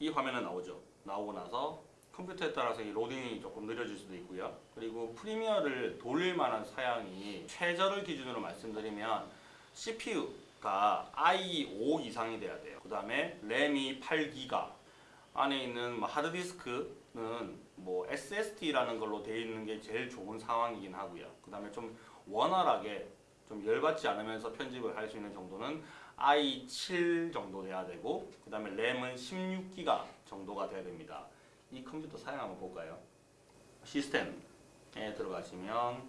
이 화면은 나오죠. 나오고 나서 컴퓨터에 따라서 이 로딩이 조금 느려질 수도 있고요. 그리고 프리미어를 돌릴 만한 사양이 최저를 기준으로 말씀드리면 CPU가 i5 이상이 돼야 돼요. 그 다음에 램이 8기가 안에 있는 뭐 하드디스크는 뭐 SSD라는 걸로 되어 있는 게 제일 좋은 상황이긴 하고요. 그 다음에 좀 원활하게 좀 열받지 않으면서 편집을 할 수 있는 정도는 i7 정도 돼야 되고 그 다음에 램은 16기가 정도가 돼야 됩니다. 이 컴퓨터 사양 한번 볼까요? 시스템에 들어가시면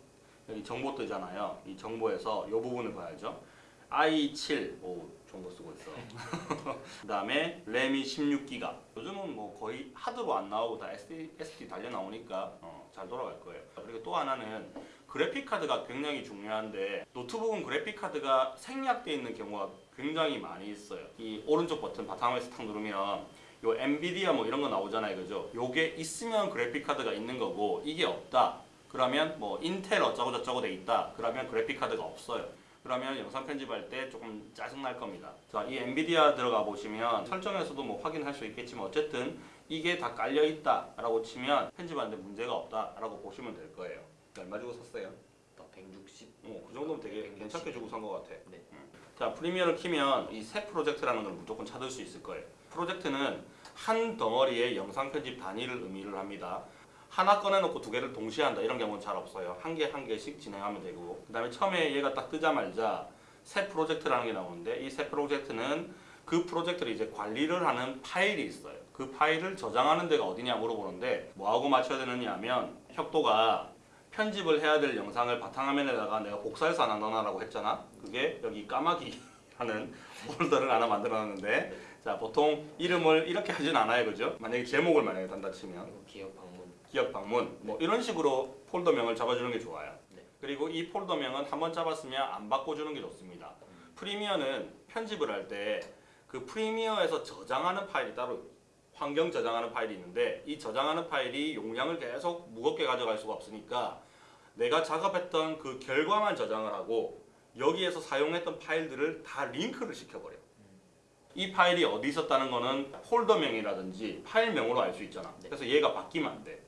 여기 정보 뜨잖아요. 이 정보에서 이 부분을 봐야죠. i7 오 정보 쓰고 있어. 그 다음에 램이 16기가 요즘은 뭐 거의 하드로 안 나오고 다 SD, SD 달려 나오니까 어, 잘 돌아갈 거예요. 그리고 또 하나는 그래픽 카드가 굉장히 중요한데 노트북은 그래픽 카드가 생략되어 있는 경우가 굉장히 많이 있어요. 이 오른쪽 버튼 바탕에서 탁 누르면 요 엔비디아 뭐 이런 거 나오잖아요. 그죠? 요게 있으면 그래픽 카드가 있는 거고 이게 없다. 그러면 뭐 인텔 어쩌고 저쩌고 돼 있다. 그러면 그래픽 카드가 없어요. 그러면 영상 편집할 때 조금 짜증 날 겁니다. 자, 이 엔비디아 들어가 보시면 설정에서도 뭐 확인할 수 있겠지만 어쨌든 이게 다 깔려 있다 라고 치면 편집하는데 문제가 없다 라고 보시면 될 거예요. 얼마 주고 샀어요? 나 160. 어, 그 정도면 되게 괜찮게 주고 산 것 같아. 네. 자, 프리미어를 키면 이 새 프로젝트라는 걸 무조건 찾을 수 있을 거예요. 프로젝트는 한 덩어리의 영상 편집 단위를 의미를 합니다. 하나 꺼내놓고 두 개를 동시에 한다 이런 경우는 잘 없어요. 한 개 한 개씩 진행하면 되고 그 다음에 처음에 얘가 딱 뜨자마자 새 프로젝트라는 게 나오는데 이 새 프로젝트는 그 프로젝트를 이제 관리를 하는 파일이 있어요. 그 파일을 저장하는 데가 어디냐 물어보는데 뭐하고 맞춰야 되느냐 하면 혁도가 편집을 해야 될 영상을 바탕화면에다가 내가 복사해서 하나 넣어놔라고 했잖아. 그게 여기 까마귀라는 폴더를 하나 만들어놨는데 자 보통 이름을 이렇게 하진 않아요, 그죠? 만약에 제목을 만약에 단다 치면 기업 방문. 기업 방문 뭐 이런 식으로 폴더명을 잡아주는 게 좋아요. 네. 그리고 이 폴더명은 한번 잡았으면 안 바꿔주는 게 좋습니다. 프리미어는 편집을 할 때 그 프리미어에서 저장하는 파일이 따로 환경 저장하는 파일이 있는데 이 저장하는 파일이 용량을 계속 무겁게 가져갈 수가 없으니까 내가 작업했던 그 결과만 저장을 하고 여기에서 사용했던 파일들을 다 링크를 시켜버려. 이 파일이 어디 있었다는 거는 폴더명이라든지 파일명으로 알 수 있잖아. 네. 그래서 얘가 바뀌면 안 돼.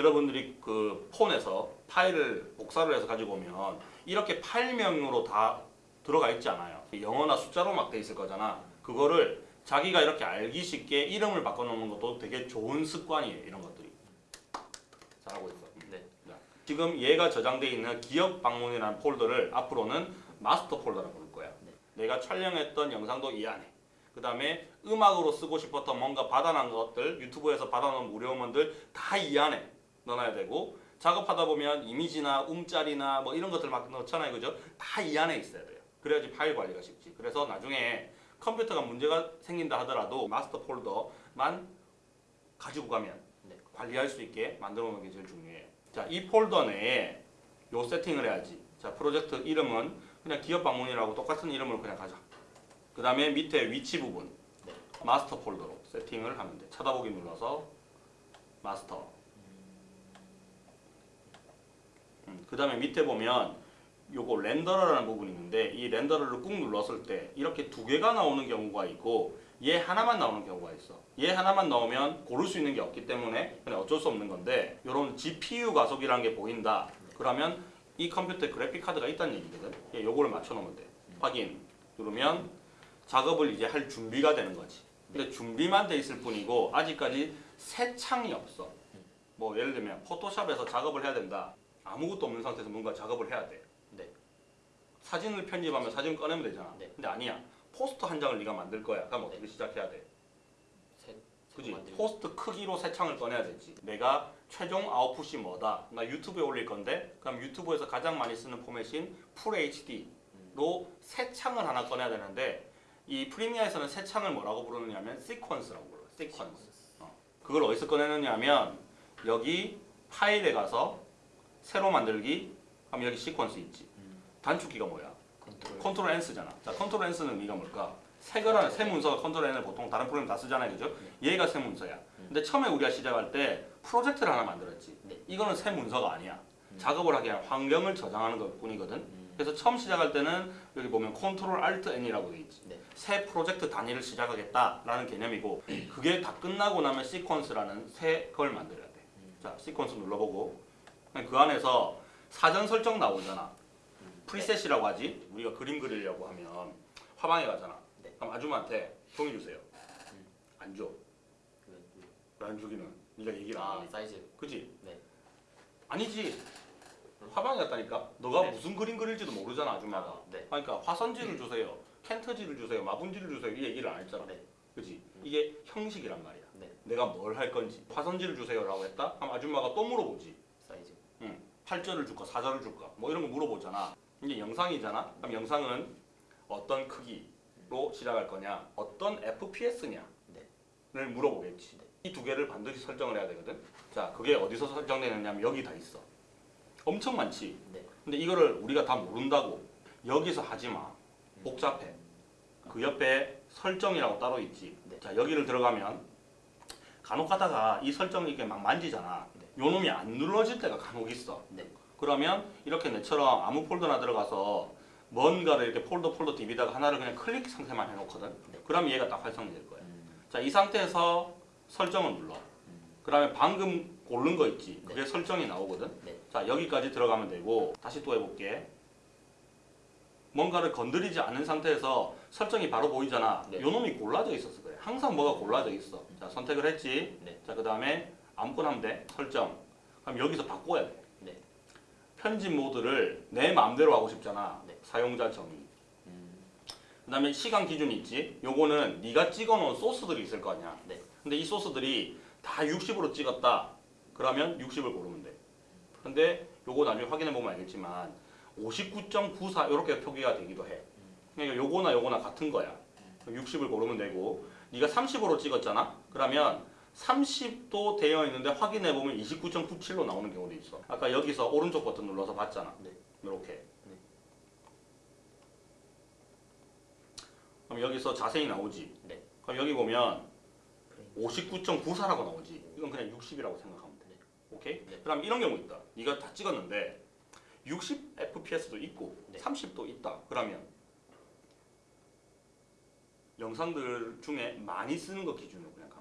여러분들이 그 폰에서 파일을 복사를 해서 가지고 오면 이렇게 파일명으로 다 들어가 있지 않아요. 영어나 숫자로 막 돼 있을 거잖아. 그거를 자기가 이렇게 알기 쉽게 이름을 바꿔놓는 것도 되게 좋은 습관이에요. 이런 것들이. 잘하고 있어. 네. 자, 지금 얘가 저장되어 있는 기업 방문이라는 폴더를 앞으로는 마스터 폴더라고 부를 거야. 네. 내가 촬영했던 영상도 이 안에. 그 다음에 음악으로 쓰고 싶었던 뭔가 받아논 것들, 유튜브에서 받아놓은 무료음원들 다 이 안에 넣어놔야 되고 작업하다 보면 이미지나 움짤이나 뭐 이런 것들 막 넣잖아요. 그죠? 다 이 안에 있어야 돼요. 그래야지 파일 관리가 쉽지. 그래서 나중에 컴퓨터가 문제가 생긴다 하더라도 마스터 폴더만 가지고 가면 네. 관리할 수 있게 만들어 놓는 게 제일 중요해요. 자, 이 폴더 내에 요 세팅을 해야지. 자, 프로젝트 이름은 그냥 기업 방문이라고 똑같은 이름으로 그냥 가자. 그 다음에 밑에 위치 부분 네. 마스터 폴더로 세팅을 하면 돼. 찾아보기 눌러서 마스터. 음, 그 다음에 밑에 보면 요거 렌더러라는 부분이 있는데 이 렌더러를 꾹 눌렀을 때 이렇게 두 개가 나오는 경우가 있고 얘 하나만 나오는 경우가 있어. 얘 하나만 나오면 고를 수 있는 게 없기 때문에 그냥 어쩔 수 없는 건데 요런 GPU 가속이라는 게 보인다. 그러면 이 컴퓨터에 그래픽 카드가 있다는 얘기거든. 얘 요거를 맞춰 놓으면 돼. 확인 누르면 작업을 이제 할 준비가 되는 거지. 근데 준비만 돼 있을 뿐이고 아직까지 새 창이 없어. 뭐 예를 들면 포토샵에서 작업을 해야 된다. 아무것도 없는 상태에서 뭔가 작업을 해야 돼. 네. 사진을 편집하면 사진 꺼내면 되잖아. 네. 근데 아니야. 포스터 한 장을 네가 만들 거야. 그럼 어떻게 시작해야 돼? 새. 그지? 포스터 크기로 새 창을 꺼내야 되지. 내가 최종 아웃풋이 뭐다? 나 유튜브에 올릴 건데 그럼 유튜브에서 가장 많이 쓰는 포맷인 full HD로 새 창을 하나 꺼내야 되는데 이 프리미어에서는 새 창을 뭐라고 부르느냐면 시퀀스라고 불러요. 시퀀스. 어. 그걸 어디서 꺼내느냐면 여기 파일에 가서 새로 만들기 하면 여기 시퀀스 있지. 음. 단축키가 뭐야? Control. Control N 쓰잖아. 자, Control N 쓰는 의미가 뭘까? 새 거라는 새 문서가 Control N을 보통 다른 프로그램 다 쓰잖아요. 그죠? 얘가 새 문서야. 근데 처음에 우리가 시작할 때 프로젝트를 하나 만들었지. 네. 이거는 새 문서가 아니야. 음. 작업을 하기 위한 환경을 저장하는 것 뿐이거든. 음. 그래서 처음 시작할 때는 여기 보면 Control Alt N이라고 돼 있지. 네. 새 프로젝트 단위를 시작하겠다라는 개념이고 그게 다 끝나고 나면 시퀀스라는 새 걸 만들어야 돼. 자, 시퀀스 눌러보고 그 안에서 사전 설정 나오잖아. preset이라고 하지. 우리가 그림 그리려고 하면 화방에 가잖아. 네. 그럼 아줌마한테 종이 주세요. 안 줘. 그, 왜 안 주기는 네가 얘기를 안 아. 사이즈. 그지? 네. 아니지. 화방에 갔다니까. 너가 네. 무슨 그림 그릴지도 모르잖아 아줌마가. 아, 네. 그러니까 화선지를 주세요. 켄트지를 주세요. 마분지를 주세요. 이 얘기를 안 했잖아. 네. 그지? 이게 형식이란 말이야. 네. 내가 뭘 할 건지. 화선지를 주세요라고 했다? 그럼 아줌마가 또 물어보지. 사이즈. 응. 8절을 줄까 4절을 줄까 뭐 이런 거 물어보잖아. 이게 영상이잖아. 그럼 영상은 어떤 크기로 시작할 거냐? 어떤 FPS냐? 네. 를 물어보겠지. 이두 개를 반드시 설정을 해야 되거든. 자, 그게 어디서 설정되느냐면 여기 다 있어. 엄청 많지. 네. 근데 이거를 우리가 다 모른다고 여기서 하지 마. 복잡해. 그 옆에 설정이라고 따로 있지. 네. 자, 여기를 들어가면 간혹 가다가 이 설정 이렇게 막 만지잖아. 네. 요 놈이 안 눌러질 때가 간혹 있어. 네. 그러면 이렇게 내처럼 아무 폴더나 들어가서 뭔가를 이렇게 폴더 폴더 디비다가 하나를 그냥 클릭 상태만 해놓거든. 네. 그럼 얘가 딱 활성화될 거야. 음. 자, 이 상태에서 설정을 눌러. 그다음에 방금 고른 거 있지. 그게 설정이 나오거든. 네. 자, 여기까지 들어가면 되고 다시 또 해볼게. 뭔가를 건드리지 않은 상태에서 설정이 바로 보이잖아. 네. 요 놈이 골라져 있었어 그래. 항상 뭐가 골라져 있어. 자, 선택을 했지. 네. 자, 그 다음에 아무거나 하면 돼. 설정. 그럼 여기서 바꿔야 돼. 네. 편집 모드를 내 마음대로 하고 싶잖아. 네. 사용자 정의. 음. 그 다음에 시간 기준이 있지. 요거는 네가 찍어놓은 소스들이 있을 거 아니야. 네. 근데 이 소스들이 다 60으로 찍었다. 그러면 60을 고르면 돼. 근데 요거 나중에 확인해 보면 알겠지만 59.94 이렇게 표기가 되기도 해. 그러니까 요거나 요거나 같은 거야. 60을 고르면 되고 네가 30으로 찍었잖아. 그러면 30도 되어 있는데 확인해 보면 29.97로 나오는 경우도 있어. 아까 여기서 오른쪽 버튼 눌러서 봤잖아. 네. 이렇게. 네. 그럼 여기서 자세히 나오지. 네. 그럼 여기 보면 프레임. 59.94라고 나오지. 이건 그냥 60이라고 생각하면 돼. 네. 오케이? 네. 그럼 이런 경우 있다. 네가 다 찍었는데 60 FPS도 있고 네. 30도 있다. 그러면 영상들 중에 많이 쓰는 거 기준으로 그냥. 음.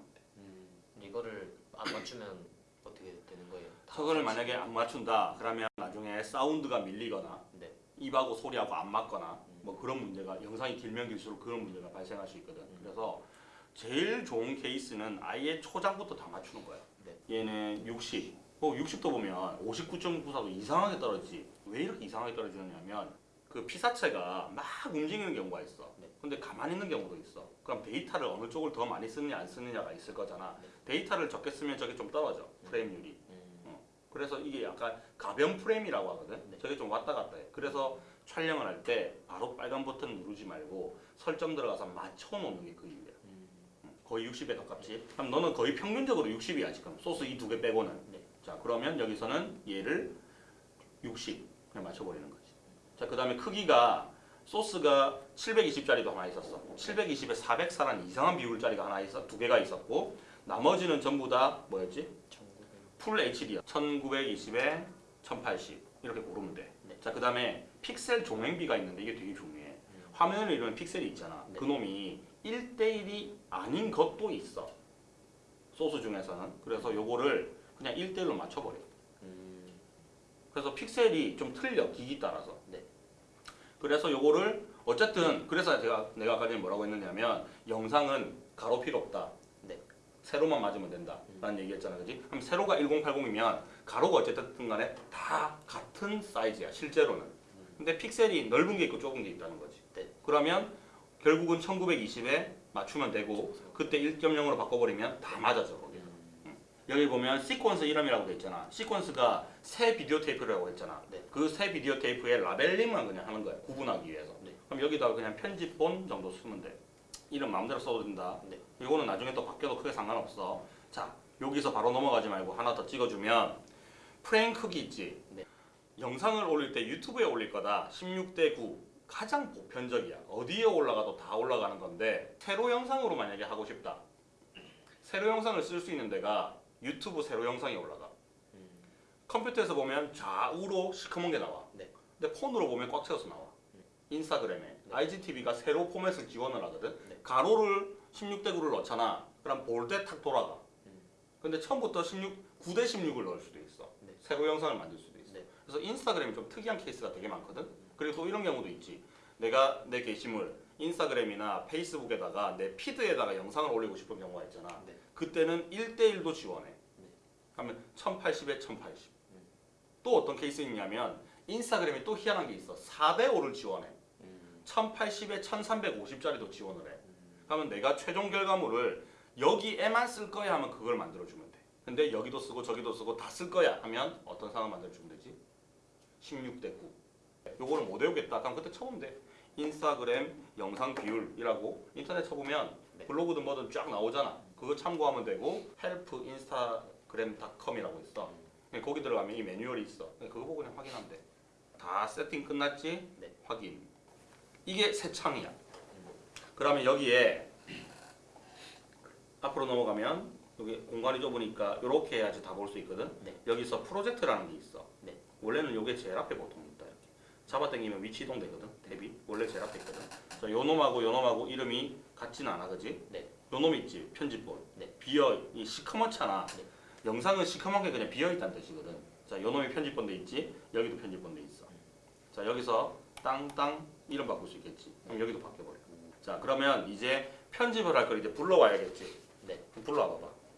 이거를 안 맞추면 어떻게 되는 거예요? 다 저거를. 만약에 안 맞춘다. 그러면 나중에 사운드가 밀리거나 네. 입하고 소리하고 안 맞거나 음. 뭐 그런 문제가 영상이 길면 길수록 그런 문제가 발생할 수 있거든. 음. 그래서 제일 좋은 케이스는 아예 초장부터 다 맞추는 거야. 네. 얘는 60. 어, 60도 보면 59.94도 이상하게 떨어지지. 왜 이렇게 이상하게 떨어지느냐면 그 피사체가 막 움직이는 경우가 있어. 네. 근데 가만히 있는 경우도 있어. 그럼 데이터를 어느 쪽을 더 많이 쓰느냐 안 쓰느냐가 있을 거잖아. 네. 데이터를 적게 쓰면 저게 좀 떨어져. 프레임률이. 음. 그래서 이게 약간 가변 프레임이라고 하거든. 네. 저게 좀 왔다 갔다 해. 그래서 촬영을 할 때 바로 빨간 버튼 누르지 말고 설정 들어가서 맞춰 놓는 게 그 이유야. 음. 거의 60에 가깝지. 그럼 너는 거의 평균적으로 60이야 지금. 소스 이 두 개 빼고는. 네. 자 그러면 여기서는 얘를 60 그냥 맞춰버리는 거지. 자 그 다음에 크기가 소스가 720짜리도 하나 있었어. 720에 404라는 이상한 비율짜리가 하나 있어. 두 개가 있었고 나머지는 전부 다 뭐였지? 1900. 풀 HD야. 1920에 1080 이렇게 고르면 돼. 네. 자 그 다음에 픽셀 종횡비가 있는데 이게 되게 중요해. 화면을 이루는 픽셀이 있잖아. 네. 그 놈이 1대1이 아닌 것도 있어. 소스 중에서는. 그래서 요거를 그냥 1대1로 맞춰버려. 음. 그래서 픽셀이 좀 틀려 기기 따라서. 네. 그래서 요거를 어쨌든 그래서 제가 내가 아까 전에 뭐라고 했느냐면 영상은 가로 필요 없다. 네. 세로만 맞으면 된다. 라는 얘기했잖아. 그지? 그럼 세로가 1080이면 가로가 어쨌든 간에 다 같은 사이즈야. 실제로는. 근데 픽셀이 넓은 게 있고 좁은 게 있다는 거지. 네. 그러면 결국은 1920에 맞추면 되고 그때 1.0으로 바꿔버리면 다 맞아져. 거기. 음. 여기 보면 시퀀스 이름이라고 돼 있잖아. 시퀀스가 새 비디오 테이프라고 했잖아. 네. 그새 비디오 테이프에 라벨링만 그냥 하는 거야. 구분하기 위해서. 네. 그럼 여기다가 그냥 편집본 정도 쓰면 돼. 이름 마음대로 써도 된다. 네. 이거는 나중에 또 바뀌어도 크게 상관없어. 자, 여기서 바로 넘어가지 말고 하나 더 찍어주면 프레임 크기 있지. 네. 영상을 올릴 때 유튜브에 올릴 거다. 16대 9. 가장 보편적이야. 어디에 올라가도 다 올라가는 건데 세로 영상으로 만약에 하고 싶다. 세로 영상을 쓸 수 있는 데가 유튜브 세로 영상이 올라가. 음. 컴퓨터에서 보면 좌우로 시커먼 게 나와. 네. 근데 폰으로 보면 꽉 채워서 나와. 인스타그램에 IGTV가 세로 포맷을 지원을 하거든. 네. 가로를 16대 9를 넣잖아. 그럼 볼 때 탁 돌아가. 음. 근데 처음부터 16 9대 16을 넣을 수도 있어. 네. 세로 영상을 만들 수도 있어. 네. 그래서 인스타그램이 좀 특이한 케이스가 되게 많거든. 그리고 또 이런 경우도 있지. 내가 내 게시물 인스타그램이나 페이스북에다가 내 피드에다가 영상을 올리고 싶은 경우가 있잖아. 네. 그때는 1대1도 지원해. 네. 하면 1080에 1080. 음. 또 어떤 케이스 있냐면 인스타그램이 또 희한한 게 있어. 4대5를 지원해. 음. 1080에 1350짜리도 지원을 해. 음. 그러면 내가 최종 결과물을 여기에만 쓸 거야 하면 그걸 만들어주면 돼. 근데 여기도 쓰고 저기도 쓰고 다 쓸 거야 하면 어떤 상황 만들어주면 되지? 16대 9. 요거를 못 외우겠다. 그럼 그때 쳐보면 돼. 인스타그램 영상 비율이라고 인터넷 쳐보면 네. 블로그든 뭐든 쫙 나오잖아. 그거 참고하면 되고 help instagram.com이라고 있어. 그냥 거기 들어가면 이 매뉴얼이 있어. 그냥 그거 보고 그냥 확인하면 돼. 다 세팅 끝났지? 네. 확인. 이게 새 창이야. 그러면 여기에 앞으로 넘어가면 여기 공간이 좁으니까 이렇게 해야지 다 볼 수 있거든. 네. 여기서 프로젝트라는 게 있어. 네. 원래는 이게 제일 앞에 보통. 잡아당기면 위치 이동되거든. 탭이 원래 제일 앞에 있거든. 자, 요 놈하고 요 놈하고 이름이 같지는 않아, 그지? 네. 요 놈 있지 편집본. 네. 비어 이 시커멓잖아. 네. 영상은 시커먼 게 그냥 비어 있다는 뜻이거든. 자, 요 놈이 편집본 돼 있지. 여기도 편집본 돼 있어. 자, 여기서 땅땅 이름 바꿀 수 있겠지. 그럼 여기도 바뀌어버려. 자, 그러면 이제 편집을 할 걸 이제 불러와야겠지. 네. 불러와 봐봐.